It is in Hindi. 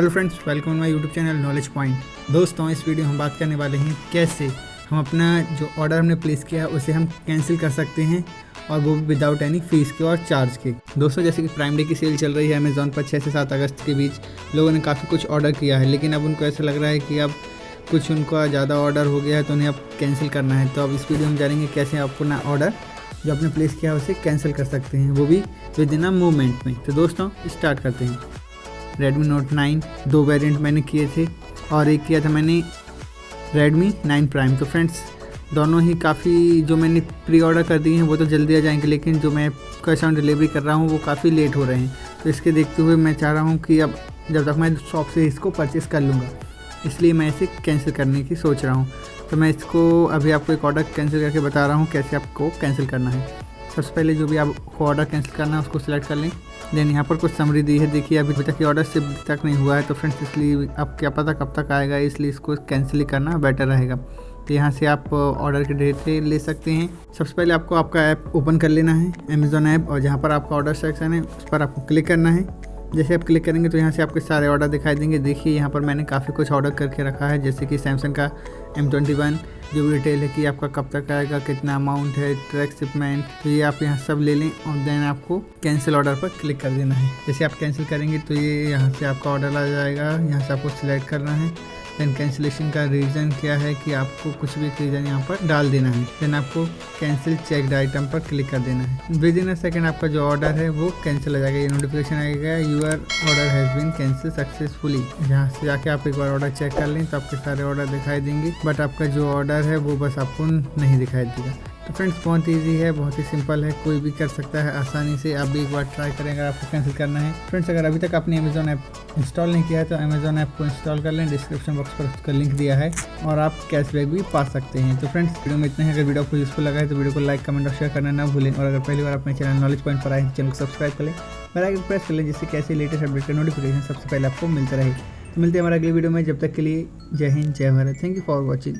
Hello friends welcome my YouTube channel knowledge point दोस्तों, इस वीडियो में हम बात करने वाले हैं कैसे हम अपना जो ऑर्डर हमने प्लेस किया है, उसे हम कैंसिल कर सकते हैं और वो भी विदाउट एनी फ़ीस के और चार्ज के। दोस्तों, जैसे कि प्राइम डे की सेल चल रही है अमेजोन पर छः से सात अगस्त के बीच लोगों ने काफ़ी कुछ ऑर्डर किया है, लेकिन अब उनको ऐसा लग रहा है कि अब कुछ उनका ज़्यादा ऑर्डर हो गया है तो उन्हें अब कैंसिल करना है। तो अब इस वीडियो में जानेंगे कैसे आप अपना ऑर्डर जो आपने प्लेस किया है, उसे कैंसिल कर सकते हैं, वो भी विद इन अ मूवमेंट में। तो दोस्तों स्टार्ट करते हैं। रेडमी नोट 9 दो वेरिएंट मैंने किए थे और एक किया था मैंने रेडमी 9 प्राइम तो फ्रेंड्स दोनों ही काफ़ी जो मैंने प्री ऑर्डर कर दिए हैं, वो तो जल्दी आ जाएँगे, लेकिन जो मैं कैश ऑन डिलीवरी कर रहा हूँ, वो काफ़ी लेट हो रहे हैं। तो इसके देखते हुए मैं चाह रहा हूँ कि अब जब तक मैं शॉप से इसको परचेज़ कर लूँगा, इसलिए मैं इसे कैंसिल करने की सोच रहा हूँ। तो मैं इसको अभी आपको एक ऑर्डर कैंसिल करके बता रहा हूँ, कैसे आपको कैंसिल करना है। सबसे पहले जो भी आपको ऑर्डर कैंसिल करना है, उसको सिलेक्ट कर लें। देन यहाँ पर कुछ समरी दी है। देखिए, अभी तक ये ऑर्डर सिर्फ़ तक नहीं हुआ है तो फ्रेंड्स इसलिए अब क्या पता कब तक आएगा, इसलिए इसको कैंसिल ही करना बेटर रहेगा। तो यहाँ से आप ऑर्डर की डिटेल ले सकते हैं। सबसे पहले आपको आपका ऐप ओपन कर लेना है अमेज़ोन ऐप और जहाँ पर आपका ऑर्डर सेक्शन है, उस पर आपको क्लिक करना है। जैसे आप क्लिक करेंगे तो यहाँ से आपके सारे ऑर्डर दिखाई देंगे। देखिए, यहाँ पर मैंने काफ़ी कुछ ऑर्डर करके रखा है, जैसे कि सैमसंग का एम ट्वेंटी वन जो भी डिटेल है कि आपका कब तक आएगा, कितना अमाउंट है ट्रैक शिपमेंट तो ये आप यहाँ सब ले लें और देन आपको कैंसिल ऑर्डर पर क्लिक कर देना है। जैसे आप कैंसिल करेंगे तो ये यहाँ से आपका ऑर्डर आ जाएगा, यहाँ से आपको सिलेक्ट करना है। देन कैंसिलेशन का रीज़न क्या है कि आपको कुछ भी रीज़न यहाँ पर डाल देना है देन आपको कैंसिल चेक आइटम पर क्लिक कर देना है। विद इन अ सेकेंड आपका जो ऑर्डर है वो कैंसिल हो जाएगा, ये नोटिफिकेशन आएगा your order has been cancel successfully यहाँ से जाके आप एक बार ऑर्डर चेक कर लें तो आपके सारे ऑर्डर दिखाई देंगे बट आपका जो ऑर्डर है वो बस आपको नहीं दिखाई देगा। तो फ्रेंड्स बहुत इजी है, बहुत ही सिंपल है, कोई भी कर सकता है आसानी से। आप भी एक बार ट्राई करें अगर आपको कैंसिल करना है। फ्रेंड्स अगर अभी तक आपने अमेजोन ऐप इंस्टॉल नहीं किया है तो अमेजोन ऐप को इंस्टॉल कर लें। डिस्क्रिप्शन बॉक्स पर उसका लिंक दिया है और आप कैशबैक भी पा सकते हैं। तो फ्रेंड्स वीडियो में इतना है। अगर वीडियो आपको यूजफुल लगा है तो वीडियो को लाइक कमेंट और शेयर करना ना भूलें। और अगर पहली बार अपने चैनल नॉलेज पॉइंट पर आए तो चैनल को सब्सक्राइब कर लें। बेल प्रेस कर लें, जिससे कैसे लेटेस्ट अपडेट का नोटिफिकेशन सबसे पहले आपको मिलता रहे। तो मिलते हैं हमारे अगले वीडियो में। जब तक के लिए जय हिंद, जय Bharat. Thank you for watching